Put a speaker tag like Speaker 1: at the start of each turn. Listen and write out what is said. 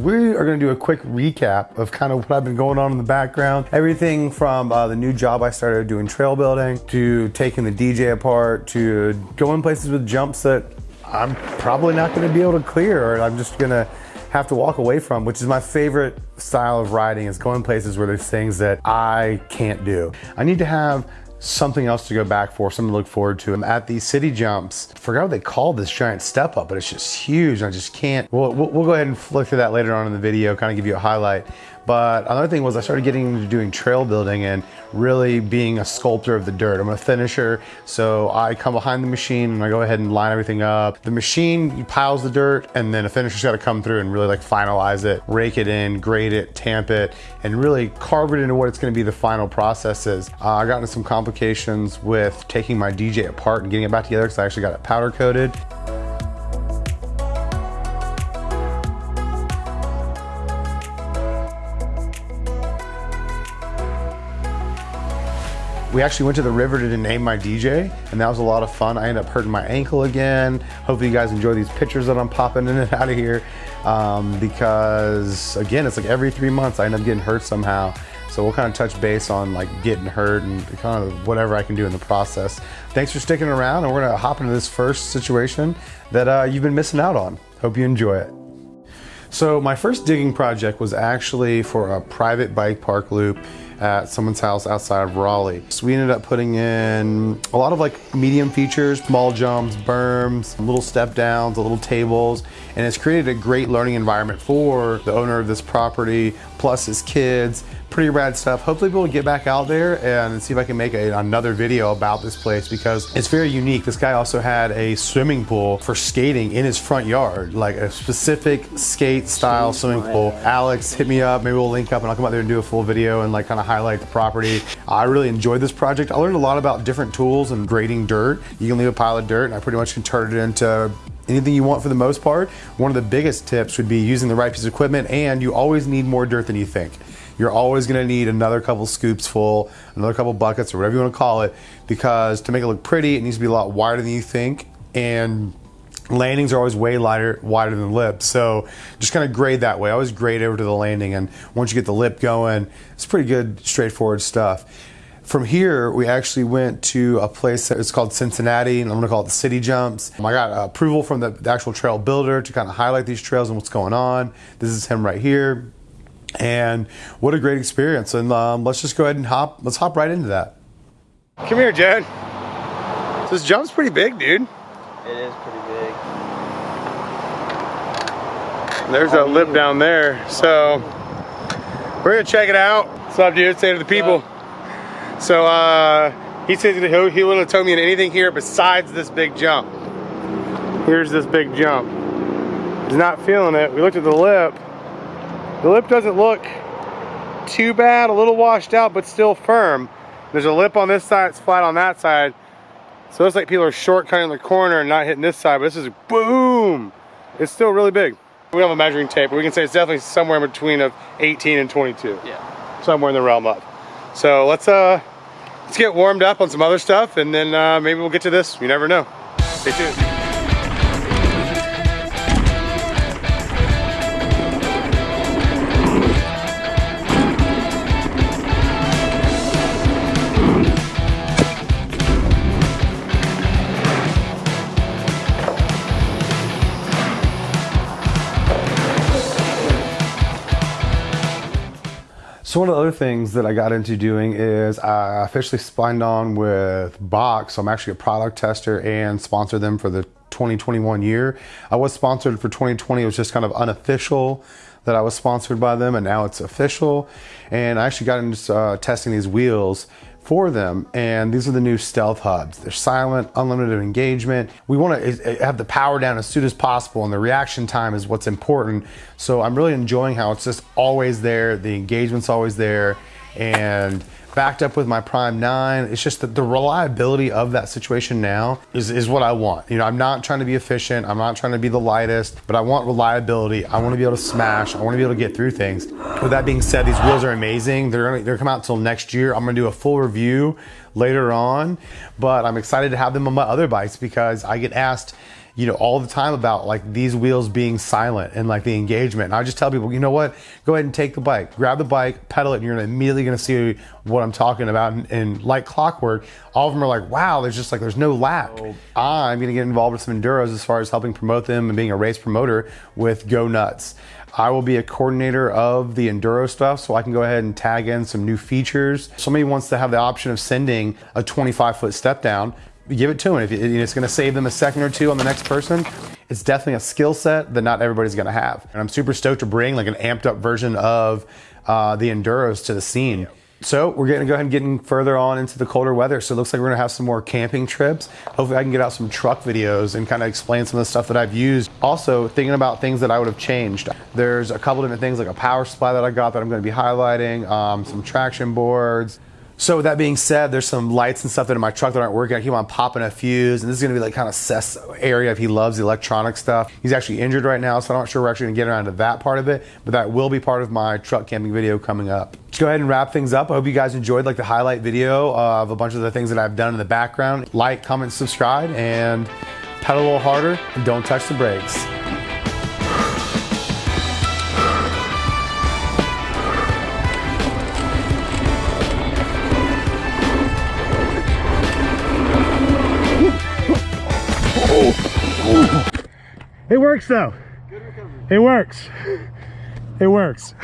Speaker 1: We are going to do a quick recap of kind of what I've been going on in the background. Everything from uh, the new job I started doing trail building to taking the DJ apart to going places with jumps that I'm probably not going to be able to clear or I'm just going to have to walk away from, which is my favorite style of riding is going places where there's things that I can't do. I need to have something else to go back for, something to look forward to. I'm at these city jumps. I forgot what they call this giant step up, but it's just huge. I just can't. We'll, we'll, we'll go ahead and flick through that later on in the video, kind of give you a highlight. But another thing was I started getting into doing trail building and really being a sculptor of the dirt. I'm a finisher, so I come behind the machine and I go ahead and line everything up. The machine piles the dirt and then a finisher's gotta come through and really like finalize it, rake it in, grade it, tamp it, and really carve it into what it's gonna be the final processes. Uh, I got into some complications with taking my DJ apart and getting it back together because I actually got it powder coated. We actually went to the river to name my DJ, and that was a lot of fun. I ended up hurting my ankle again. Hopefully you guys enjoy these pictures that I'm popping in and out of here, um, because again, it's like every three months I end up getting hurt somehow. So we'll kind of touch base on like getting hurt and kind of whatever I can do in the process. Thanks for sticking around, and we're gonna hop into this first situation that uh, you've been missing out on. Hope you enjoy it. So my first digging project was actually for a private bike park loop at someone's house outside of Raleigh. So we ended up putting in a lot of like medium features, small jumps, berms, little step downs, little tables, and it's created a great learning environment for the owner of this property, plus his kids, pretty rad stuff. Hopefully we'll get back out there and see if I can make a, another video about this place because it's very unique. This guy also had a swimming pool for skating in his front yard, like a specific skate style swimming pool. Alex hit me up, maybe we'll link up and I'll come out there and do a full video and like kind of highlight the property. I really enjoyed this project. I learned a lot about different tools and grading dirt. You can leave a pile of dirt and I pretty much can turn it into anything you want for the most part. One of the biggest tips would be using the right piece of equipment and you always need more dirt than you think. You're always gonna need another couple scoops full, another couple buckets or whatever you wanna call it, because to make it look pretty, it needs to be a lot wider than you think. And landings are always way lighter, wider than lips. So just kind of grade that way. I always grade over to the landing. And once you get the lip going, it's pretty good, straightforward stuff. From here, we actually went to a place that is called Cincinnati, and I'm gonna call it the City Jumps. I got approval from the, the actual trail builder to kind of highlight these trails and what's going on. This is him right here. And what a great experience. And um, let's just go ahead and hop, let's hop right into that. Come here, Jed. This jump's pretty big, dude.
Speaker 2: It is pretty big.
Speaker 1: There's a lip down there. So we're gonna check it out. What's up, dude? Say to the people. So uh, he says he, he wouldn't have told me anything here besides this big jump. Here's this big jump. He's not feeling it. We looked at the lip. The lip doesn't look too bad, a little washed out, but still firm. There's a lip on this side, it's flat on that side. So it looks like people are shortcutting the corner and not hitting this side, but this is boom. It's still really big. We have a measuring tape, but we can say it's definitely somewhere in between of 18 and 22.
Speaker 2: Yeah.
Speaker 1: Somewhere in the realm of. So let's uh, let's get warmed up on some other stuff and then uh, maybe we'll get to this. You never know. Stay tuned. So one of the other things that I got into doing is I officially signed on with Box. So I'm actually a product tester and sponsor them for the 2021 year. I was sponsored for 2020. It was just kind of unofficial that I was sponsored by them and now it's official. And I actually got into uh, testing these wheels for them. And these are the new stealth hubs. They're silent, unlimited engagement. We want to eh, have the power down as soon as possible and the reaction time is what's important. So I'm really enjoying how it's just always there. The engagement's always there. And backed up with my Prime 9. It's just that the reliability of that situation now is, is what I want. You know, I'm not trying to be efficient. I'm not trying to be the lightest, but I want reliability. I want to be able to smash. I want to be able to get through things. With that being said, these wheels are amazing. They're gonna, they're come out until next year. I'm gonna do a full review later on, but I'm excited to have them on my other bikes because I get asked, you know, all the time about like these wheels being silent and like the engagement. And I just tell people, you know what? Go ahead and take the bike, grab the bike, pedal it, and you're immediately going to see what I'm talking about. And, and, like clockwork, all of them are like, wow, there's just like, there's no lack. Oh. I'm going to get involved with some enduros as far as helping promote them and being a race promoter with Go Nuts. I will be a coordinator of the enduro stuff, so I can go ahead and tag in some new features. Somebody wants to have the option of sending a 25 foot step down give it to them. If it's going to save them a second or two on the next person, it's definitely a skill set that not everybody's going to have. And I'm super stoked to bring like an amped up version of uh, the enduros to the scene. So we're going to go ahead and getting further on into the colder weather. So it looks like we're going to have some more camping trips. Hopefully I can get out some truck videos and kind of explain some of the stuff that I've used. Also thinking about things that I would have changed. There's a couple different things like a power supply that I got that I'm going to be highlighting, um, some traction boards, so with that being said, there's some lights and stuff that in my truck that aren't working. I keep on popping a fuse, and this is gonna be like kind of Seth's area if he loves the electronic stuff. He's actually injured right now, so I'm not sure we're actually gonna get around to that part of it, but that will be part of my truck camping video coming up. Let's go ahead and wrap things up. I hope you guys enjoyed like the highlight video of a bunch of the things that I've done in the background. Like, comment, subscribe, and pedal a little harder, and don't touch the brakes.
Speaker 3: It works though. It works. It works.